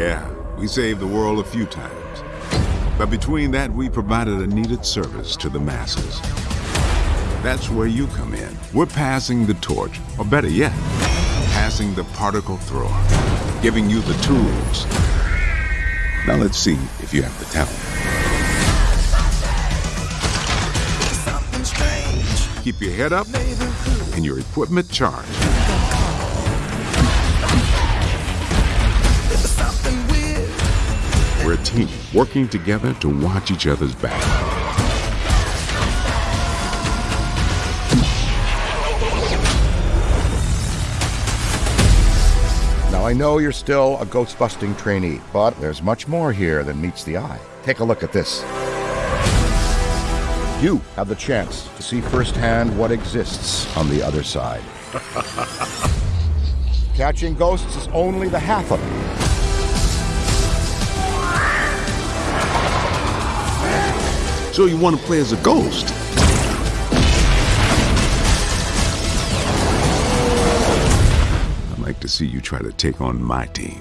Yeah, we saved the world a few times. But between that, we provided a needed service to the masses. That's where you come in. We're passing the torch, or better yet, passing the particle thrower, giving you the tools. Now let's see if you have the talent. Keep your head up and your equipment charged. We're a team working together to watch each other's back. Now, I know you're still a ghost busting trainee, but there's much more here than meets the eye. Take a look at this. You have the chance to see firsthand what exists on the other side. Catching ghosts is only the half of it. So you want to play as a ghost? I'd like to see you try to take on my team.